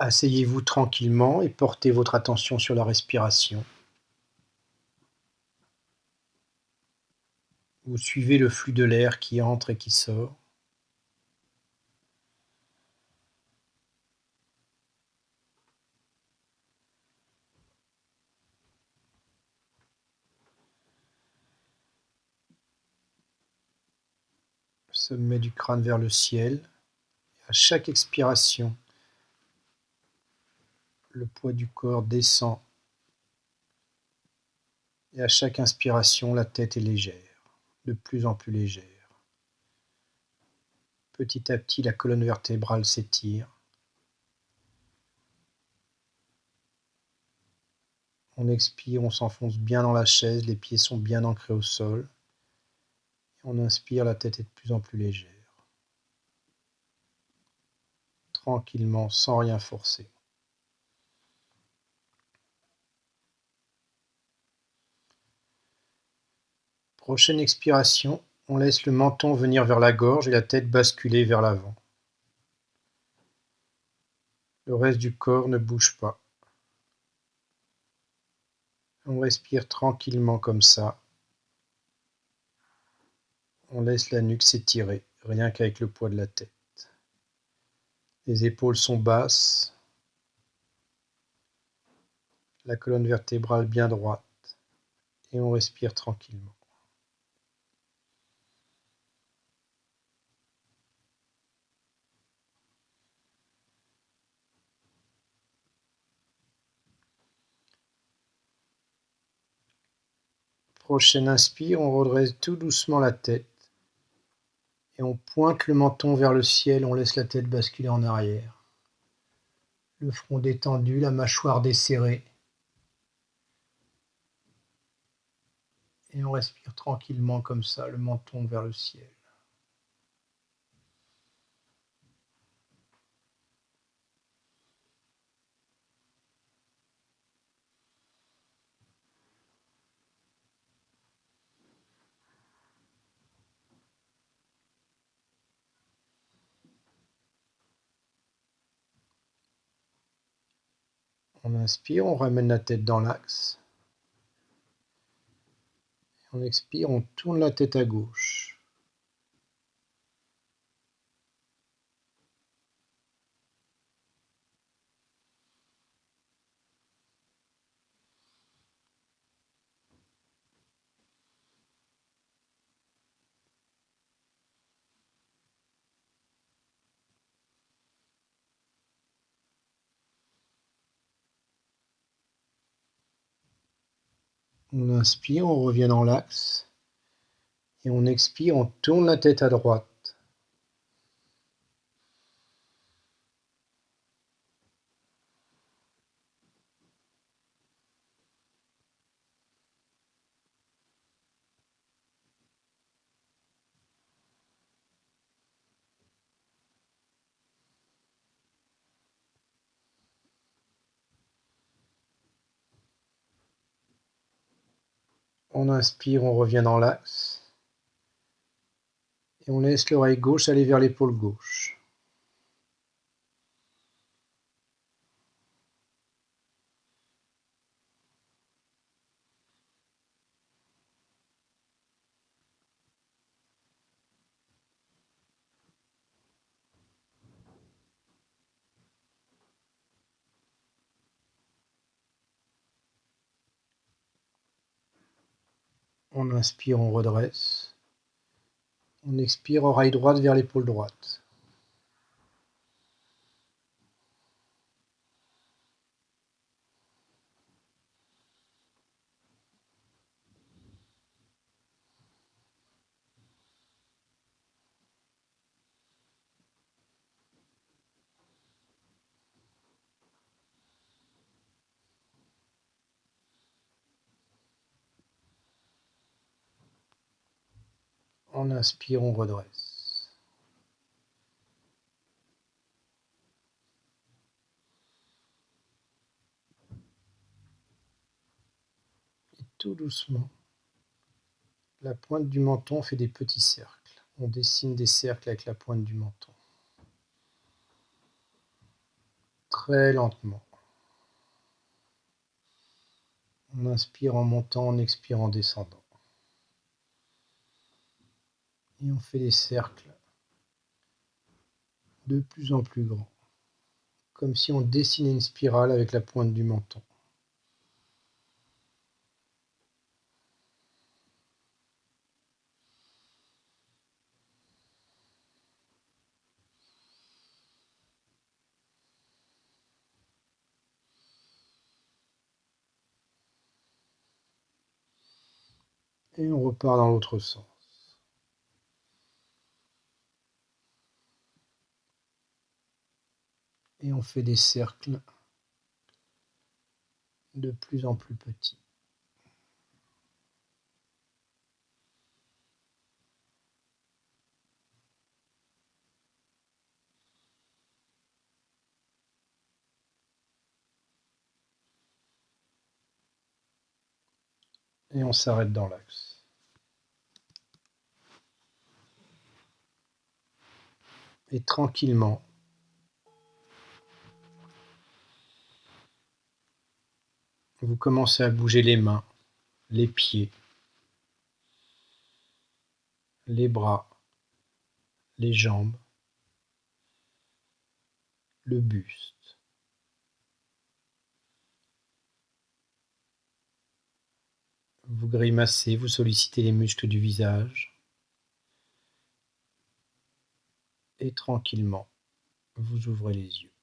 Asseyez-vous tranquillement et portez votre attention sur la respiration. Vous suivez le flux de l'air qui entre et qui sort. Sommet du crâne vers le ciel. À chaque expiration, le poids du corps descend et à chaque inspiration, la tête est légère, de plus en plus légère. Petit à petit, la colonne vertébrale s'étire. On expire, on s'enfonce bien dans la chaise, les pieds sont bien ancrés au sol. on inspire, la tête est de plus en plus légère. Tranquillement, sans rien forcer. Prochaine expiration, on laisse le menton venir vers la gorge et la tête basculer vers l'avant. Le reste du corps ne bouge pas. On respire tranquillement comme ça. On laisse la nuque s'étirer, rien qu'avec le poids de la tête. Les épaules sont basses. La colonne vertébrale bien droite. Et on respire tranquillement. Prochaine inspire, on redresse tout doucement la tête et on pointe le menton vers le ciel, on laisse la tête basculer en arrière. Le front détendu, la mâchoire desserrée. Et on respire tranquillement comme ça, le menton vers le ciel. On inspire, on ramène la tête dans l'axe. On expire, on tourne la tête à gauche. On inspire, on revient dans l'axe. Et on expire, on tourne la tête à droite. On inspire, on revient dans l'axe. Et on laisse l'oreille gauche aller vers l'épaule gauche. On inspire, on redresse. On expire, oreille droite vers l'épaule droite. On inspire, on redresse. Et tout doucement, la pointe du menton fait des petits cercles. On dessine des cercles avec la pointe du menton. très lentement. On inspire en montant, on expire en descendant. Et on fait des cercles de plus en plus grands, comme si on dessinait une spirale avec la pointe du menton. et on repart dans l'autre sens. Et on fait des cercles de plus en plus petits. Et on s'arrête dans l'axe. et tranquillement vous commencez à bouger les mains, les pieds, les bras, les jambes, le buste. Vous grimacez, vous sollicitez les muscles du visage. et tranquillement vous ouvrez les yeux.